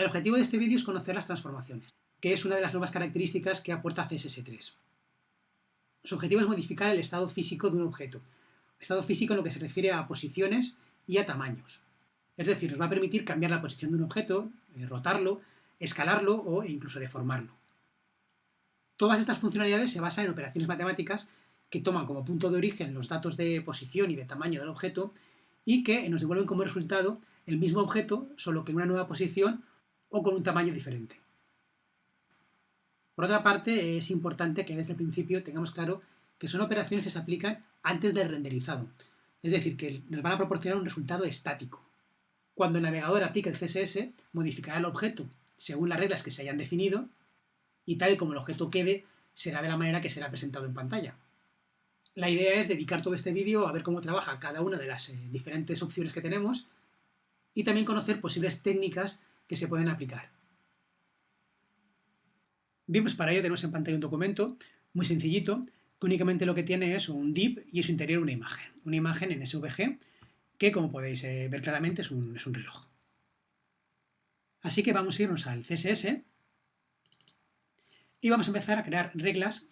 El objetivo de este vídeo es conocer las transformaciones, que es una de las nuevas características que aporta CSS3. Su objetivo es modificar el estado físico de un objeto, estado físico en lo que se refiere a posiciones y a tamaños. Es decir, nos va a permitir cambiar la posición de un objeto, eh, rotarlo, escalarlo o incluso deformarlo. Todas estas funcionalidades se basan en operaciones matemáticas que toman como punto de origen los datos de posición y de tamaño del objeto y que nos devuelven como resultado el mismo objeto, solo que en una nueva posición o con un tamaño diferente. Por otra parte, es importante que desde el principio tengamos claro que son operaciones que se aplican antes del renderizado, es decir, que nos van a proporcionar un resultado estático. Cuando el navegador aplique el CSS, modificará el objeto según las reglas que se hayan definido y tal y como el objeto quede, será de la manera que será presentado en pantalla. La idea es dedicar todo este vídeo a ver cómo trabaja cada una de las eh, diferentes opciones que tenemos y también conocer posibles técnicas que se pueden aplicar. Bien, para ello tenemos en pantalla un documento muy sencillito, que únicamente lo que tiene es un div y en su interior una imagen. Una imagen en SVG, que como podéis eh, ver claramente es un, es un reloj. Así que vamos a irnos al CSS y vamos a empezar a crear reglas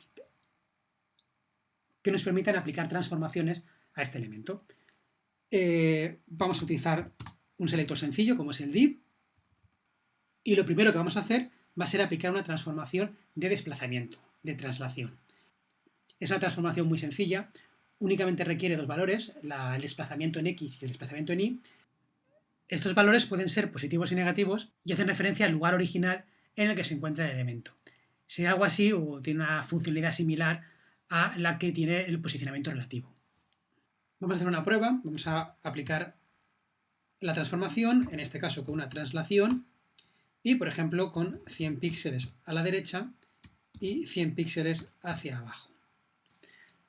que nos permitan aplicar transformaciones a este elemento. Eh, vamos a utilizar un selector sencillo como es el div y lo primero que vamos a hacer va a ser aplicar una transformación de desplazamiento, de traslación. Es una transformación muy sencilla, únicamente requiere dos valores, el desplazamiento en X y el desplazamiento en Y. Estos valores pueden ser positivos y negativos y hacen referencia al lugar original en el que se encuentra el elemento. Si algo así o tiene una funcionalidad similar a la que tiene el posicionamiento relativo. Vamos a hacer una prueba, vamos a aplicar la transformación, en este caso con una traslación, y por ejemplo con 100 píxeles a la derecha y 100 píxeles hacia abajo.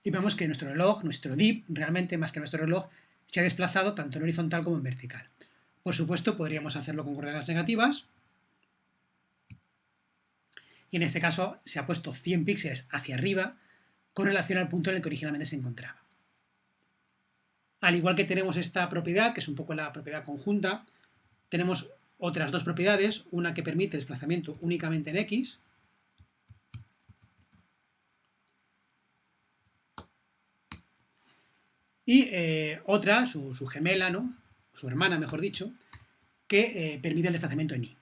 Y vemos que nuestro reloj, nuestro div, realmente más que nuestro reloj, se ha desplazado tanto en horizontal como en vertical. Por supuesto, podríamos hacerlo con coordenadas negativas. Y en este caso se ha puesto 100 píxeles hacia arriba con relación al punto en el que originalmente se encontraba. Al igual que tenemos esta propiedad, que es un poco la propiedad conjunta, tenemos otras dos propiedades, una que permite desplazamiento únicamente en X, y eh, otra, su, gemela, ¿no? su hermana, mejor dicho, que eh, permite el desplazamiento en Y.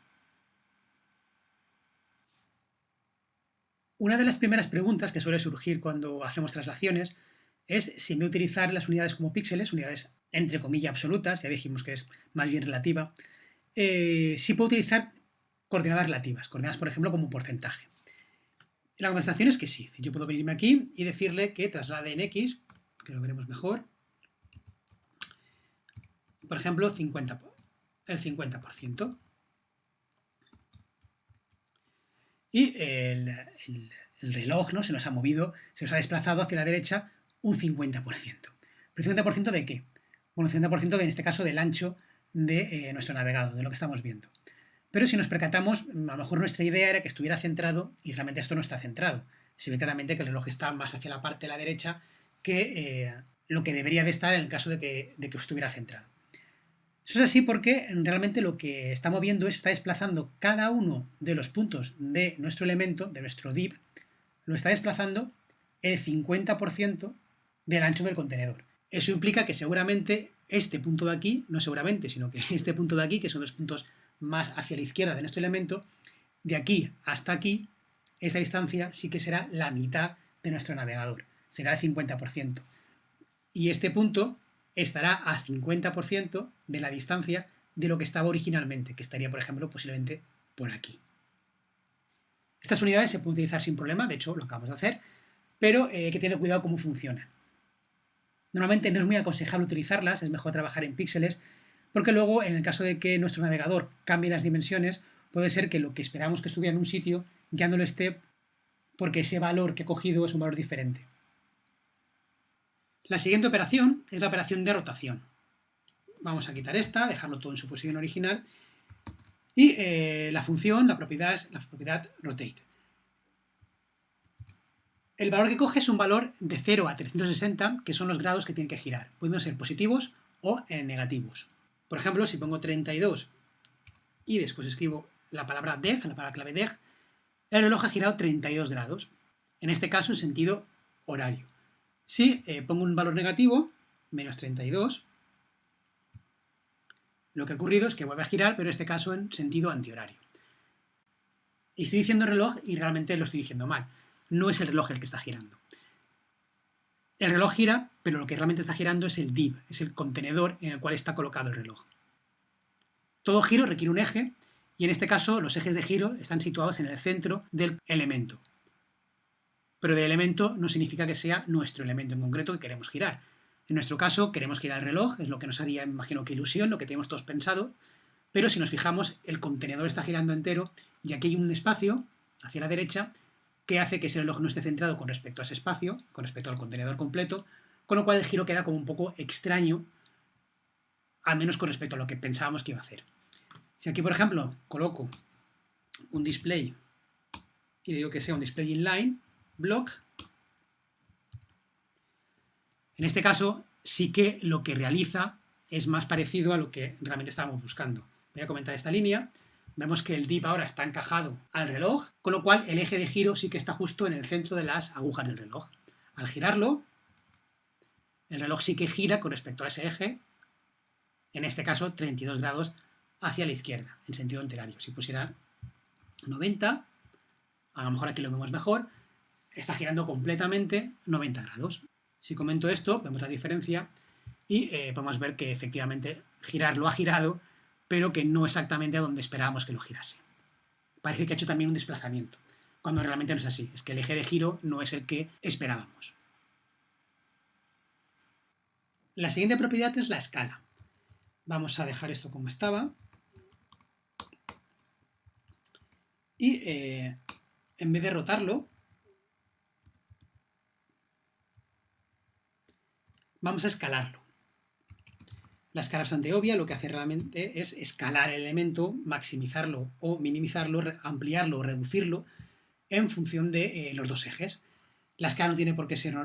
Una de las primeras preguntas que suele surgir cuando hacemos traslaciones es si me utilizar las unidades como píxeles, unidades entre comillas absolutas, ya dijimos que es más bien relativa, eh, sí puedo utilizar coordenadas relativas, coordenadas por ejemplo como un porcentaje. La contestación es que sí, yo puedo venirme aquí y decirle que traslade en X, que lo veremos mejor, por ejemplo, 50, el 50%. Y el, reloj ¿no? se nos ha movido, se nos ha desplazado hacia la derecha un 50%. ¿Pero 50% de qué? Bueno, 50% de, en este caso del ancho de eh, nuestro navegador, de lo que estamos viendo. Pero si nos percatamos, a lo mejor nuestra idea era que estuviera centrado y realmente esto no está centrado. Se ve claramente que el reloj está más hacia la parte de la derecha que eh, lo que debería de estar en el caso de que, de que estuviera centrado. Eso es así porque realmente lo que está moviendo es, está desplazando cada uno de los puntos de nuestro elemento, de nuestro div, lo está desplazando el 50% del ancho del contenedor. Eso implica que seguramente este punto de aquí, no seguramente, sino que este punto de aquí, que son los puntos más hacia la izquierda de nuestro elemento, de aquí hasta aquí, esa distancia sí que será la mitad de nuestro navegador, será el 50%. Y este punto estará a 50% de la distancia de lo que estaba originalmente, que estaría, por ejemplo, posiblemente por aquí. Estas unidades se pueden utilizar sin problema, de hecho lo acabamos de hacer, pero eh, hay que tener cuidado cómo funcionan. Normalmente no es muy aconsejable utilizarlas, es mejor trabajar en píxeles, porque luego, en el caso de que nuestro navegador cambie las dimensiones, puede ser que lo que esperamos que estuviera en un sitio ya no lo esté porque ese valor que he cogido es un valor diferente. La siguiente operación es la operación de rotación. Vamos a quitar esta, dejarlo todo en su posición original, y eh, la función, la propiedad es la propiedad rotate. El valor que coge es un valor de 0 a 360, que son los grados que tiene que girar. Pueden ser positivos o eh, negativos. Por ejemplo, si pongo 32 y después escribo la palabra deg, la palabra clave deg, el reloj ha girado 32 grados. En este caso en sentido horario. Si eh, pongo un valor negativo, menos 32, lo que ha ocurrido es que vuelve a girar, pero en este caso en sentido antihorario. Y estoy diciendo reloj y realmente lo estoy diciendo mal. No es el reloj el que está girando. El reloj gira, pero lo que realmente está girando es el div, es el contenedor en el cual está colocado el reloj. Todo giro requiere un eje, y en este caso los ejes de giro están situados en el centro del elemento. Pero del elemento no significa que sea nuestro elemento en concreto que queremos girar, en nuestro caso, queremos girar el reloj, es lo que nos haría, imagino que ilusión, lo que tenemos todos pensado, pero si nos fijamos, el contenedor está girando entero y aquí hay un espacio hacia la derecha que hace que ese reloj no esté centrado con respecto a ese espacio, con respecto al contenedor completo, con lo cual el giro queda como un poco extraño, al menos con respecto a lo que pensábamos que iba a hacer. Si aquí, por ejemplo, coloco un display y le digo que sea un display inline, block, en este caso, sí que lo que realiza es más parecido a lo que realmente estábamos buscando. Voy a comentar esta línea. Vemos que el dip ahora está encajado al reloj, con lo cual el eje de giro sí que está justo en el centro de las agujas del reloj. Al girarlo, el reloj sí que gira con respecto a ese eje, en este caso 32 grados hacia la izquierda, en sentido enterario. Si pusiera 90, a lo mejor aquí lo vemos mejor, está girando completamente 90 grados. Si comento esto, vemos la diferencia y eh, podemos ver que efectivamente girar lo ha girado, pero que no exactamente a donde esperábamos que lo girase. Parece que ha hecho también un desplazamiento, cuando realmente no es así, es que el eje de giro no es el que esperábamos. La siguiente propiedad es la escala. Vamos a dejar esto como estaba. Y eh, en vez de rotarlo, vamos a escalarlo. La escala bastante obvia, lo que hace realmente es escalar el elemento, maximizarlo o minimizarlo, ampliarlo o reducirlo en función de eh, los dos ejes. La escala no tiene, por qué ser,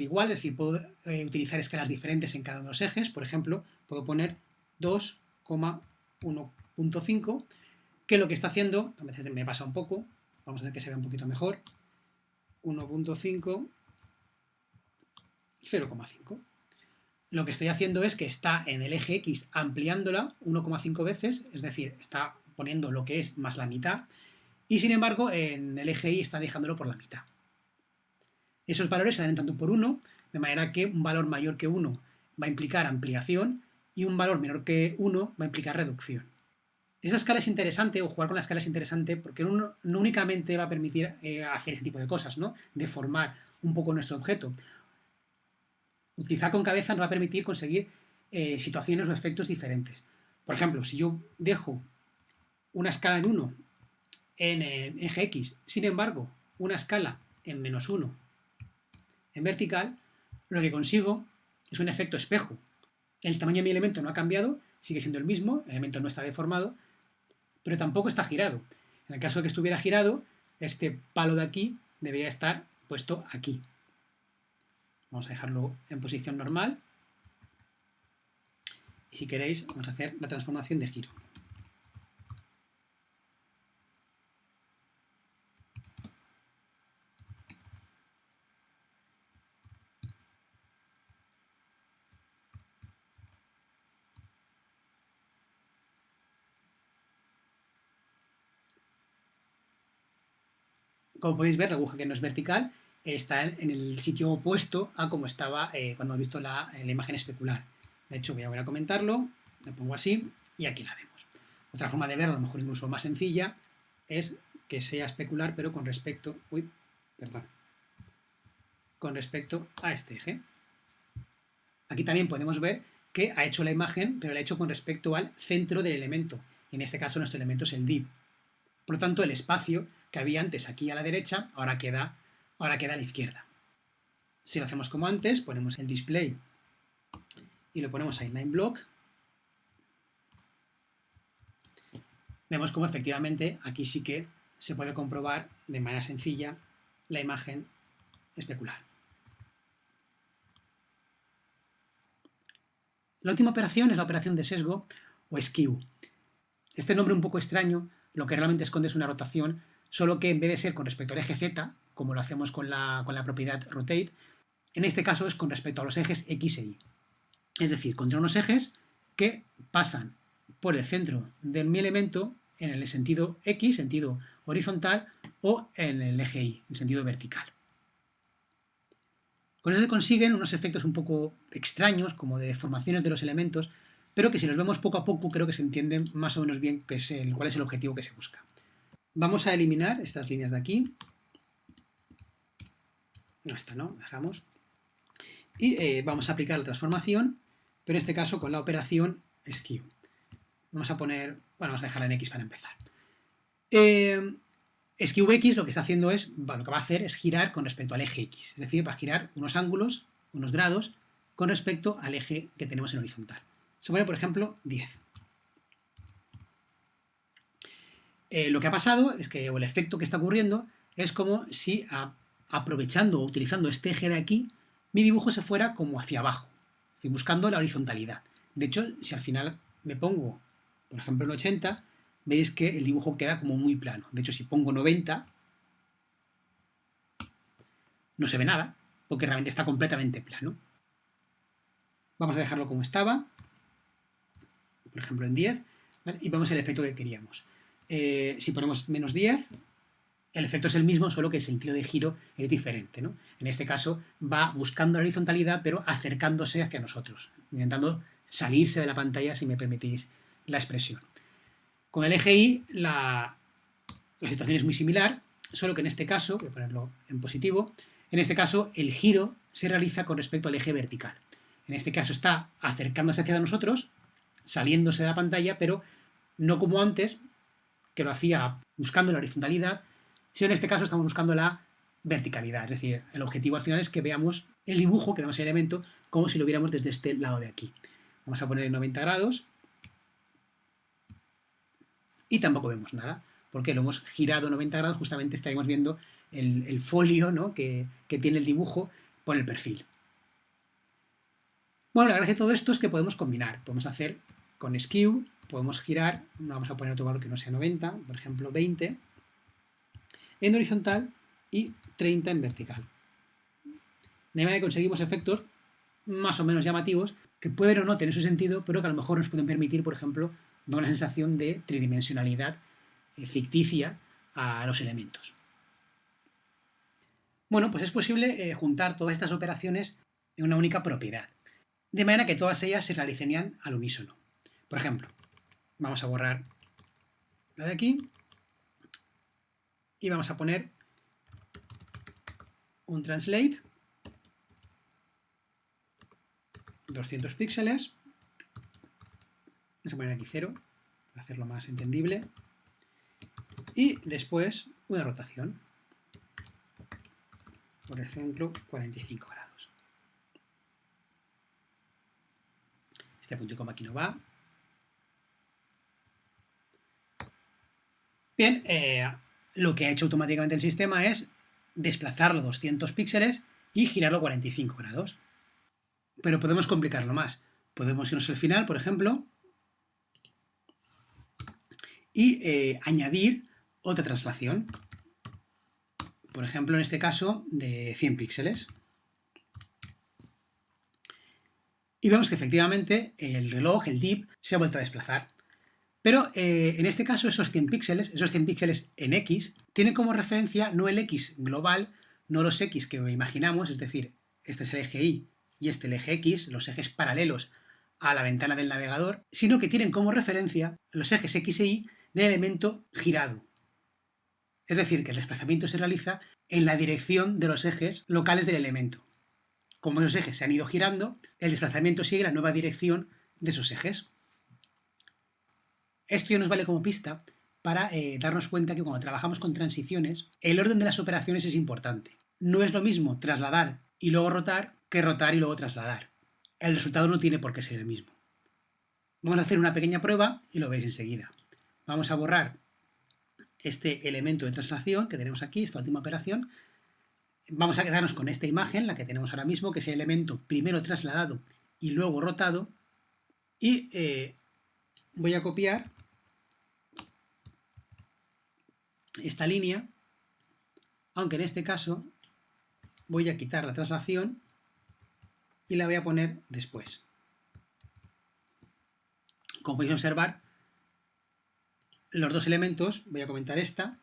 igual, es decir, puedo eh, utilizar escalas diferentes en cada uno de los ejes. Por ejemplo, puedo poner 2,1.5, que lo que está haciendo, a veces me pasa un poco, vamos a hacer que se vea un poquito mejor, 1.5 0,5. Lo que estoy haciendo es que está en el eje X ampliándola 1,5 veces, es decir, está poniendo lo que es más la mitad, y sin embargo en el eje Y está dejándolo por la mitad. Esos valores se dan tanto por 1, de manera que un valor mayor que 1 va a implicar ampliación y un valor menor que 1 va a implicar reducción. Esa escala es interesante, o jugar con la escala es interesante, porque no únicamente va a permitir eh, hacer ese tipo de cosas, ¿no? deformar un poco nuestro objeto, utilizar con cabeza nos va a permitir conseguir eh, situaciones o efectos diferentes. Por ejemplo, si yo dejo una escala en 1 en el eje X, sin embargo, una escala en menos 1 en vertical, lo que consigo es un efecto espejo. El tamaño de mi elemento no ha cambiado, sigue siendo el mismo, el elemento no está deformado, pero tampoco está girado. En el caso de que estuviera girado, este palo de aquí debería estar puesto aquí. Vamos a dejarlo en posición normal. Y si queréis, vamos a hacer la transformación de giro. Como podéis ver, la aguja que no es vertical está en el sitio opuesto a como estaba eh, cuando hemos visto la, imagen especular. De hecho, voy a volver a comentarlo, le pongo así y aquí la vemos. Otra forma de verlo, a lo mejor incluso más sencilla, es que sea especular, pero con respecto, uy, perdón, con respecto a este eje. Aquí también podemos ver que ha hecho la imagen, pero la ha hecho con respecto al centro del elemento. En este caso nuestro elemento es el div. Por lo tanto, el espacio que había antes aquí a la derecha, ahora queda ahora queda a la izquierda. Si lo hacemos como antes, ponemos el display y lo ponemos a inline block, vemos como efectivamente aquí sí que se puede comprobar de manera sencilla la imagen especular. La última operación es la operación de sesgo o skew. Este nombre un poco extraño lo que realmente esconde es una rotación, solo que en vez de ser con respecto al eje Z, como lo hacemos con la, propiedad rotate, en este caso es con respecto a los ejes X e Y. Es decir, contra unos ejes que pasan por el centro de mi elemento en el sentido X, sentido horizontal, o en el eje Y, en sentido vertical. Con eso se consiguen unos efectos un poco extraños, como de deformaciones de los elementos, pero que si los vemos poco a poco creo que se entienden más o menos bien cuál es el objetivo que se busca. Vamos a eliminar estas líneas de aquí. No, esta no, dejamos. Y eh, vamos a aplicar la transformación, pero en este caso con la operación skew. Vamos a poner, bueno, vamos a dejarla en X para empezar. Eh, SQX lo que está haciendo es, lo que va a hacer es girar con respecto al eje X, es decir, va a girar unos ángulos, unos grados, con respecto al eje que tenemos en horizontal. Se pone, por ejemplo, 10. Eh, lo que ha pasado es que, o el efecto que está ocurriendo, es como si aprovechando o utilizando este eje de aquí, mi dibujo se fuera como hacia abajo, buscando la horizontalidad. De hecho, si al final me pongo, por ejemplo, en 80, veis que el dibujo queda como muy plano. De hecho, si pongo 90, no se ve nada, porque realmente está completamente plano. Vamos a dejarlo como estaba, por ejemplo en 10, y vemos el efecto que queríamos. Eh, si ponemos menos 10, el efecto es el mismo, solo que el sentido de giro es diferente. ¿no? En este caso va buscando la horizontalidad, pero acercándose hacia nosotros, intentando salirse de la pantalla, si me permitís la expresión. Con el eje Y la, situación es muy similar, solo que en este caso, voy a ponerlo en positivo, en este caso el giro se realiza con respecto al eje vertical. En este caso está acercándose hacia nosotros, saliéndose de la pantalla, pero no como antes, que lo hacía buscando la horizontalidad, sino en este caso estamos buscando la verticalidad. Es decir, el objetivo al final es que veamos el dibujo, que vemos el elemento, como si lo viéramos desde este lado de aquí. Vamos a poner en 90 grados y tampoco vemos nada, porque lo hemos girado 90 grados, justamente estaríamos viendo el, folio ¿no? que, tiene el dibujo por el perfil. Bueno, la gracia de todo esto es que podemos combinar, podemos hacer con skew, podemos girar, vamos a poner otro valor que no sea 90, por ejemplo 20, en horizontal y 30 en vertical. De manera que conseguimos efectos más o menos llamativos, que pueden o no tener su sentido, pero que a lo mejor nos pueden permitir, por ejemplo, da una sensación de tridimensionalidad eh, ficticia a los elementos. Bueno, pues es posible eh, juntar todas estas operaciones en una única propiedad, de manera que todas ellas se realizarían al unísono. Por ejemplo, vamos a borrar la de aquí y vamos a poner un translate 200 píxeles Vamos a poner aquí 0, para hacerlo más entendible. Y después una rotación. Por ejemplo, 45 grados. Este punto y coma aquí no va. Bien, eh, lo que ha hecho automáticamente el sistema es desplazarlo 200 píxeles y girarlo 45 grados. Pero podemos complicarlo más. Podemos irnos al final, por ejemplo, y eh, añadir otra traslación. Por ejemplo, en este caso, de 100 píxeles. Y vemos que efectivamente el reloj, el DIP, se ha vuelto a desplazar. Pero eh, en este caso esos 100 píxeles, esos 100 píxeles en X, tienen como referencia no el X global, no los X que imaginamos, es decir, este es el eje Y y este el eje X, los ejes paralelos a la ventana del navegador, sino que tienen como referencia los ejes X e Y del elemento girado. Es decir, que el desplazamiento se realiza en la dirección de los ejes locales del elemento. Como esos ejes se han ido girando, el desplazamiento sigue la nueva dirección de esos ejes. Esto ya nos vale como pista para eh, darnos cuenta que cuando trabajamos con transiciones, el orden de las operaciones es importante. No es lo mismo trasladar y luego rotar que rotar y luego trasladar. El resultado no tiene por qué ser el mismo. Vamos a hacer una pequeña prueba y lo veis enseguida. Vamos a borrar este elemento de traslación que tenemos aquí, esta última operación. Vamos a quedarnos con esta imagen, la que tenemos ahora mismo, que es el elemento primero trasladado y luego rotado. Y eh, voy a copiar esta línea, aunque en este caso voy a quitar la traslación y la voy a poner después. Como podéis observar, los dos elementos, voy a comentar esta,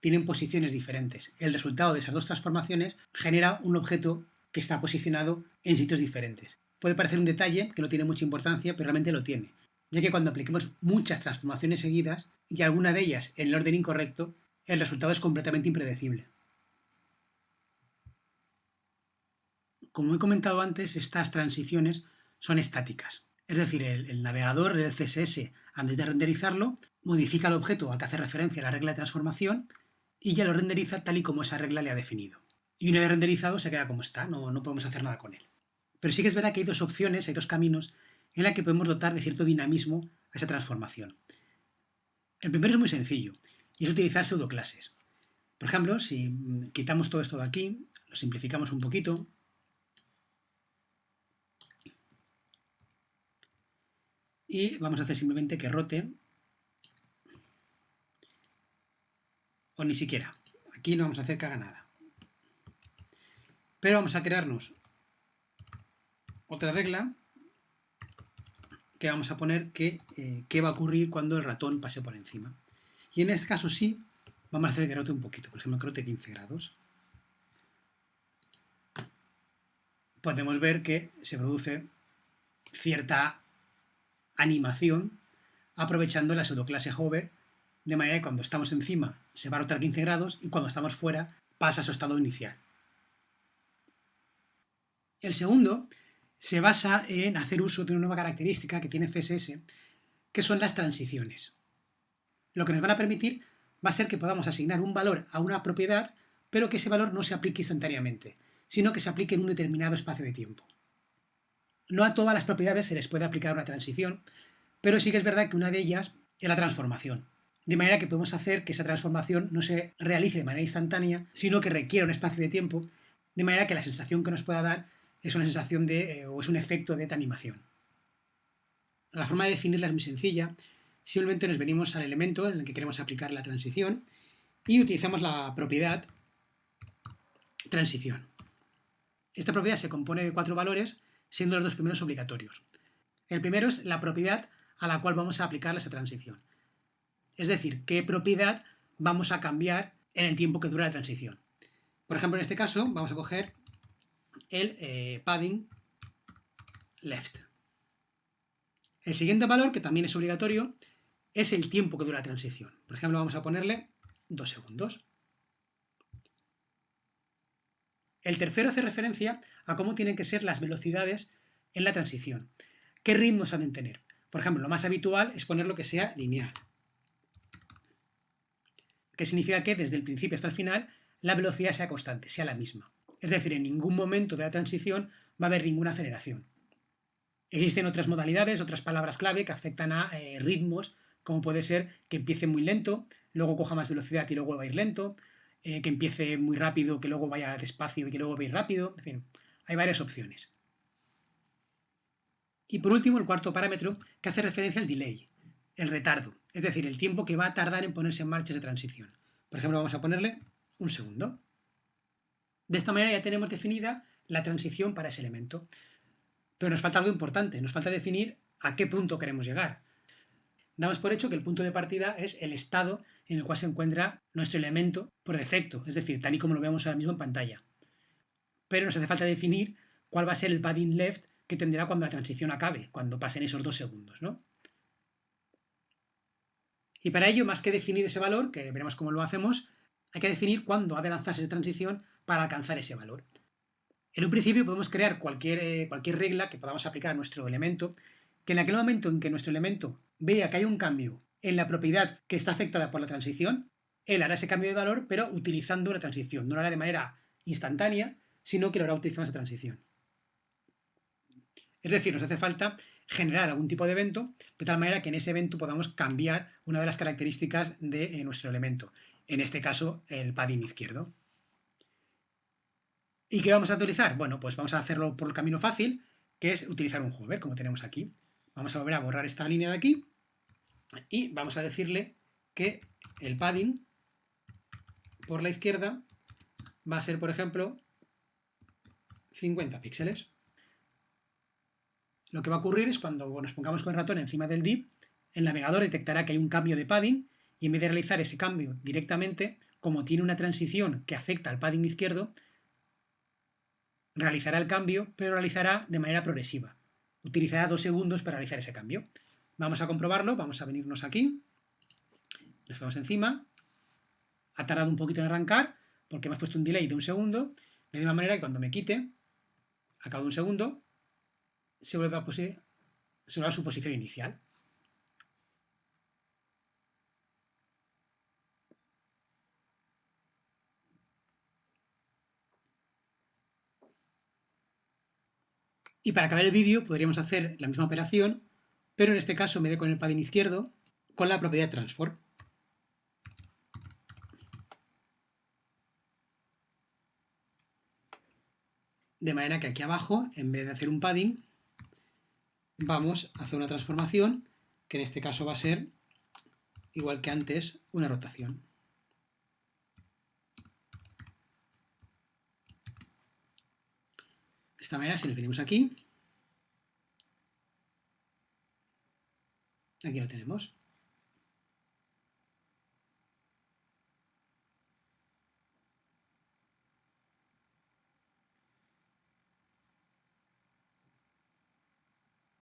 tienen posiciones diferentes. El resultado de esas dos transformaciones genera un objeto que está posicionado en sitios diferentes. Puede parecer un detalle que no tiene mucha importancia, pero realmente lo tiene, ya que cuando apliquemos muchas transformaciones seguidas y alguna de ellas en el orden incorrecto, el resultado es completamente impredecible. Como he comentado antes, estas transiciones son estáticas. Es decir, el, navegador, el CSS, antes de renderizarlo, modifica el objeto al que hace referencia la regla de transformación y ya lo renderiza tal y como esa regla le ha definido. Y una vez renderizado se queda como está, no, no podemos hacer nada con él. Pero sí que es verdad que hay dos opciones, hay dos caminos en la que podemos dotar de cierto dinamismo a esa transformación. El primero es muy sencillo, y es utilizar pseudoclases. Por ejemplo, si quitamos todo esto de aquí, lo simplificamos un poquito, y vamos a hacer simplemente que rote o ni siquiera. Aquí no vamos a hacer que haga nada. Pero vamos a crearnos otra regla que vamos a poner que eh, qué va a ocurrir cuando el ratón pase por encima. Y en este caso sí, vamos a hacer que rote un poquito, por ejemplo que rote 15 grados. Podemos ver que se produce cierta animación aprovechando la pseudoclase hover, de manera que cuando estamos encima se va a rotar 15 grados y cuando estamos fuera pasa a su estado inicial. El segundo se basa en hacer uso de una nueva característica que tiene CSS, que son las transiciones. Lo que nos van a permitir va a ser que podamos asignar un valor a una propiedad, pero que ese valor no se aplique instantáneamente, sino que se aplique en un determinado espacio de tiempo. No a todas las propiedades se les puede aplicar una transición, pero sí que es verdad que una de ellas es la transformación. De manera que podemos hacer que esa transformación no se realice de manera instantánea, sino que requiera un espacio de tiempo, de manera que la sensación que nos pueda dar es una sensación de, eh, o es un efecto de animación. La forma de definirla es muy sencilla. Simplemente nos venimos al elemento en el que queremos aplicar la transición y utilizamos la propiedad transición. Esta propiedad se compone de cuatro valores siendo los dos primeros obligatorios. El primero es la propiedad a la cual vamos a aplicar esa transición. Es decir, qué propiedad vamos a cambiar en el tiempo que dura la transición. Por ejemplo, en este caso, vamos a coger el eh, padding left. El siguiente valor, que también es obligatorio, es el tiempo que dura la transición. Por ejemplo, vamos a ponerle 2 segundos. El tercero hace referencia a cómo tienen que ser las velocidades en la transición. ¿Qué ritmos han de tener? Por ejemplo, lo más habitual es poner lo que sea lineal. Que significa que desde el principio hasta el final la velocidad sea constante, sea la misma. Es decir, en ningún momento de la transición va a haber ninguna aceleración. Existen otras modalidades, otras palabras clave que afectan a eh, ritmos, como puede ser que empiece muy lento, luego coja más velocidad y luego va a ir lento, eh, que empiece muy rápido, que luego vaya despacio y que luego vaya rápido, en fin, hay varias opciones. Y por último, el cuarto parámetro, que hace referencia al delay, el retardo, es decir, el tiempo que va a tardar en ponerse en marcha esa transición. Por ejemplo, vamos a ponerle un segundo. De esta manera ya tenemos definida la transición para ese elemento. Pero nos falta algo importante, nos falta definir a qué punto queremos llegar. Damos por hecho que el punto de partida es el estado en el cual se encuentra nuestro elemento por defecto, es decir, tal y como lo vemos ahora mismo en pantalla. Pero nos hace falta definir cuál va a ser el padding left que tendrá cuando la transición acabe, cuando pasen esos dos segundos. ¿no? Y para ello, más que definir ese valor, que veremos cómo lo hacemos, hay que definir cuándo ha de lanzarse esa transición para alcanzar ese valor. En un principio podemos crear cualquier, eh, cualquier regla que podamos aplicar a nuestro elemento, que en aquel momento en que nuestro elemento vea que hay un cambio en la propiedad que está afectada por la transición, él hará ese cambio de valor, pero utilizando una transición. No lo hará de manera instantánea, sino que lo hará utilizando esa transición. Es decir, nos hace falta generar algún tipo de evento, de tal manera que en ese evento podamos cambiar una de las características de eh, nuestro elemento. En este caso, el padding izquierdo. ¿Y qué vamos a utilizar? Bueno, pues vamos a hacerlo por el camino fácil, que es utilizar un hover, como tenemos aquí. Vamos a volver a borrar esta línea de aquí y vamos a decirle que el padding por la izquierda va a ser, por ejemplo, 50 píxeles. Lo que va a ocurrir es cuando nos pongamos con el ratón encima del div, el navegador detectará que hay un cambio de padding y en vez de realizar ese cambio directamente, como tiene una transición que afecta al padding izquierdo, realizará el cambio, pero realizará de manera progresiva. Utilizará dos segundos para realizar ese cambio. Vamos a comprobarlo, vamos a venirnos aquí, nos ponemos encima, ha tardado un poquito en arrancar, porque hemos puesto un delay de un segundo, de la misma manera que cuando me quite, a cabo de un segundo, se vuelve a, se vuelve a su posición inicial. Y para acabar el vídeo podríamos hacer la misma operación, pero en este caso me vez con el padding izquierdo, con la propiedad transform. De manera que aquí abajo, en vez de hacer un padding, vamos a hacer una transformación, que en este caso va a ser, igual que antes, una rotación. De esta manera, si nos venimos aquí, aquí lo tenemos.